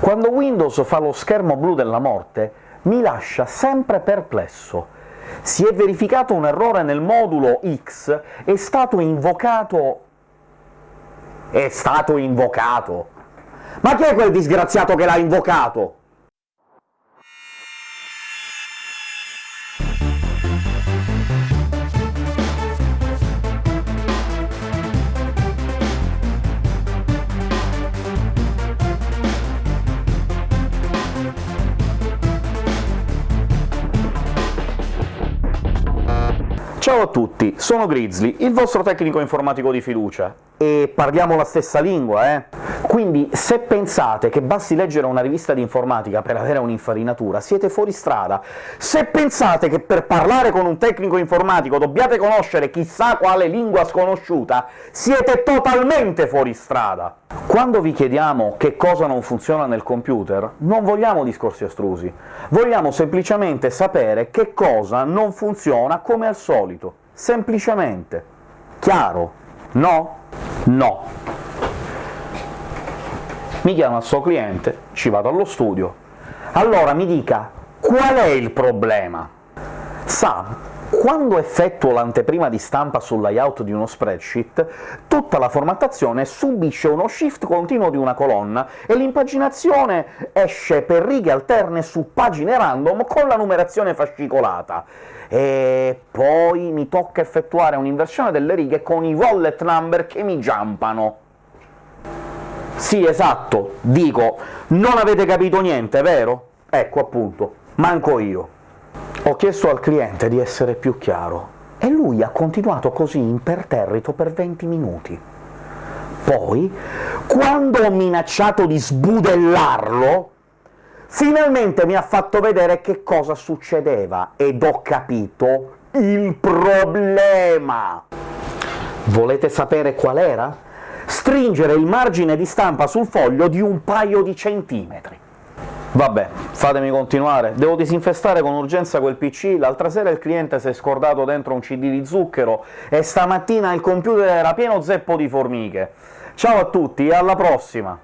Quando Windows fa lo schermo blu della morte, mi lascia sempre perplesso. Si è verificato un errore nel modulo X, è stato invocato... è stato invocato! Ma chi è quel disgraziato che l'ha invocato? Ciao a tutti, sono Grizzly, il vostro tecnico informatico di fiducia, e parliamo la stessa lingua, eh? Quindi se pensate che basti leggere una rivista di informatica per avere un'infarinatura, siete fuori strada. Se pensate che per parlare con un tecnico informatico dobbiate conoscere chissà quale lingua sconosciuta, siete totalmente fuori strada! Quando vi chiediamo che cosa non funziona nel computer, non vogliamo discorsi astrusi, vogliamo semplicemente sapere che cosa non funziona come al solito, semplicemente. Chiaro? No? No. Mi chiama il suo cliente, ci vado allo studio, allora mi dica qual è il problema. Sa quando effettuo l'anteprima di stampa sul layout di uno spreadsheet, tutta la formattazione subisce uno shift continuo di una colonna, e l'impaginazione esce per righe alterne su pagine random con la numerazione fascicolata, e poi mi tocca effettuare un'inversione delle righe con i wallet number che mi giampano. Sì, esatto, dico, non avete capito niente, vero? Ecco, appunto, manco io. Ho chiesto al cliente di essere più chiaro, e lui ha continuato così imperterrito per 20 minuti. Poi, quando ho minacciato di sbudellarlo, finalmente mi ha fatto vedere che cosa succedeva, ed ho capito il problema! Volete sapere qual era? Stringere il margine di stampa sul foglio di un paio di centimetri. Vabbè, fatemi continuare. Devo disinfestare con urgenza quel PC, l'altra sera il cliente si è scordato dentro un CD di zucchero, e stamattina il computer era pieno zeppo di formiche. Ciao a tutti e alla prossima!